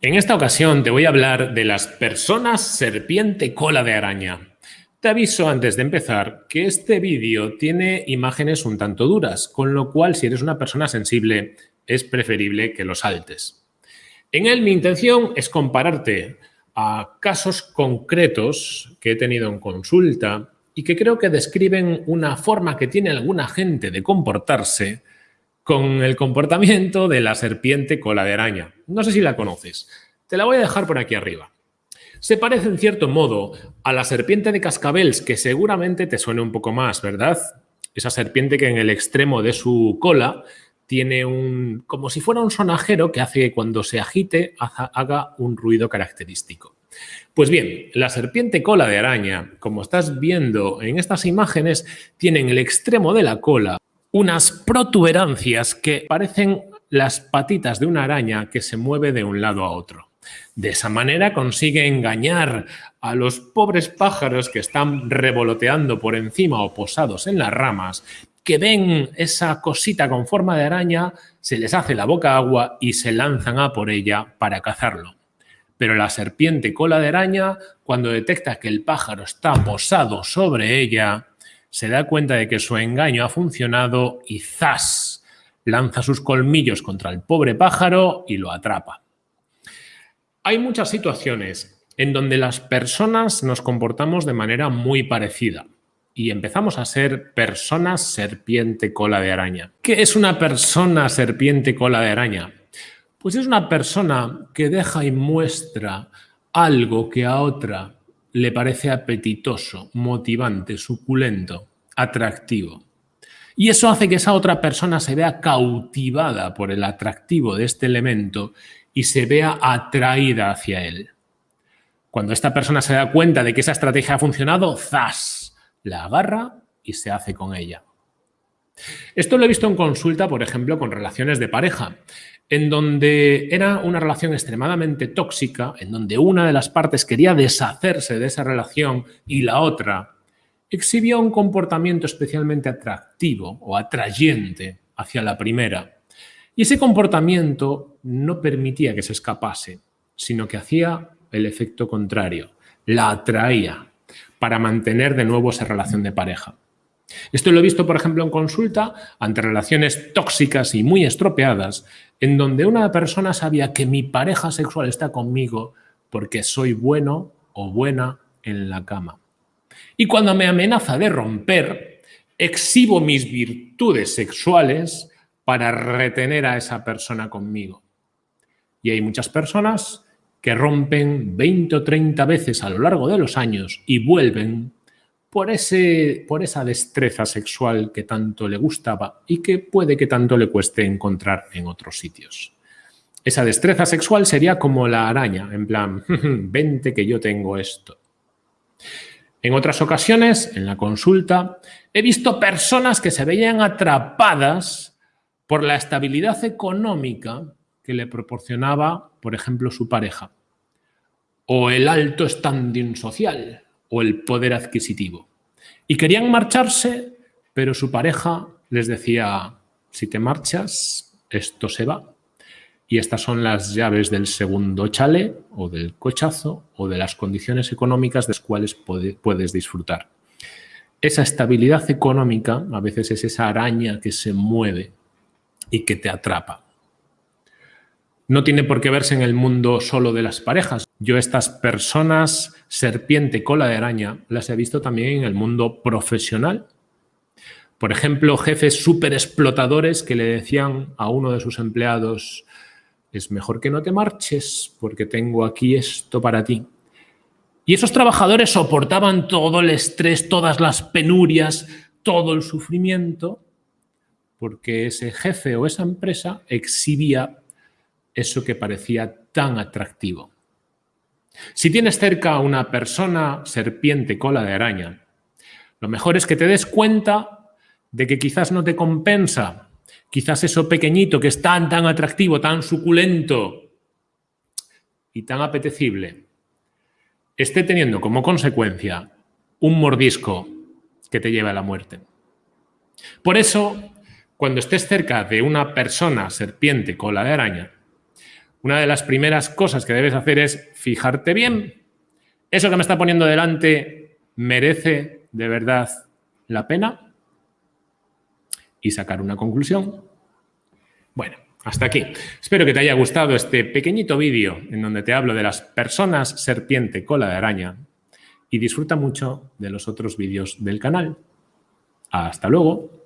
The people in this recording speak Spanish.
En esta ocasión te voy a hablar de las personas serpiente cola de araña. Te aviso antes de empezar que este vídeo tiene imágenes un tanto duras, con lo cual si eres una persona sensible es preferible que lo saltes. En él mi intención es compararte a casos concretos que he tenido en consulta y que creo que describen una forma que tiene alguna gente de comportarse con el comportamiento de la serpiente cola de araña. No sé si la conoces. Te la voy a dejar por aquí arriba. Se parece en cierto modo a la serpiente de cascabeles, que seguramente te suene un poco más, ¿verdad? Esa serpiente que en el extremo de su cola tiene un... como si fuera un sonajero que hace que cuando se agite haga un ruido característico. Pues bien, la serpiente cola de araña, como estás viendo en estas imágenes, tiene en el extremo de la cola unas protuberancias que parecen las patitas de una araña que se mueve de un lado a otro. De esa manera consigue engañar a los pobres pájaros que están revoloteando por encima o posados en las ramas, que ven esa cosita con forma de araña, se les hace la boca agua y se lanzan a por ella para cazarlo. Pero la serpiente cola de araña, cuando detecta que el pájaro está posado sobre ella, se da cuenta de que su engaño ha funcionado y ¡zas! lanza sus colmillos contra el pobre pájaro y lo atrapa. Hay muchas situaciones en donde las personas nos comportamos de manera muy parecida y empezamos a ser personas serpiente cola de araña. ¿Qué es una persona serpiente cola de araña? Pues es una persona que deja y muestra algo que a otra le parece apetitoso, motivante, suculento, atractivo. Y eso hace que esa otra persona se vea cautivada por el atractivo de este elemento y se vea atraída hacia él. Cuando esta persona se da cuenta de que esa estrategia ha funcionado, ¡zas! La agarra y se hace con ella. Esto lo he visto en consulta, por ejemplo, con relaciones de pareja en donde era una relación extremadamente tóxica, en donde una de las partes quería deshacerse de esa relación y la otra exhibía un comportamiento especialmente atractivo o atrayente hacia la primera. Y ese comportamiento no permitía que se escapase, sino que hacía el efecto contrario, la atraía para mantener de nuevo esa relación de pareja. Esto lo he visto, por ejemplo, en consulta ante relaciones tóxicas y muy estropeadas, en donde una persona sabía que mi pareja sexual está conmigo porque soy bueno o buena en la cama. Y cuando me amenaza de romper, exhibo mis virtudes sexuales para retener a esa persona conmigo. Y hay muchas personas que rompen 20 o 30 veces a lo largo de los años y vuelven por, ese, por esa destreza sexual que tanto le gustaba y que puede que tanto le cueste encontrar en otros sitios. Esa destreza sexual sería como la araña, en plan, vente que yo tengo esto. En otras ocasiones, en la consulta, he visto personas que se veían atrapadas por la estabilidad económica que le proporcionaba, por ejemplo, su pareja, o el alto standing social, o el poder adquisitivo. Y querían marcharse, pero su pareja les decía, si te marchas, esto se va. Y estas son las llaves del segundo chale o del cochazo o de las condiciones económicas de las cuales puedes disfrutar. Esa estabilidad económica a veces es esa araña que se mueve y que te atrapa. No tiene por qué verse en el mundo solo de las parejas. Yo estas personas, serpiente, cola de araña, las he visto también en el mundo profesional. Por ejemplo, jefes súper explotadores que le decían a uno de sus empleados, es mejor que no te marches porque tengo aquí esto para ti. Y esos trabajadores soportaban todo el estrés, todas las penurias, todo el sufrimiento, porque ese jefe o esa empresa exhibía eso que parecía tan atractivo. Si tienes cerca a una persona serpiente cola de araña, lo mejor es que te des cuenta de que quizás no te compensa, quizás eso pequeñito que es tan, tan atractivo, tan suculento y tan apetecible, esté teniendo como consecuencia un mordisco que te lleva a la muerte. Por eso, cuando estés cerca de una persona serpiente cola de araña, una de las primeras cosas que debes hacer es fijarte bien. ¿Eso que me está poniendo delante merece de verdad la pena? Y sacar una conclusión. Bueno, hasta aquí. Espero que te haya gustado este pequeñito vídeo en donde te hablo de las personas serpiente cola de araña y disfruta mucho de los otros vídeos del canal. Hasta luego.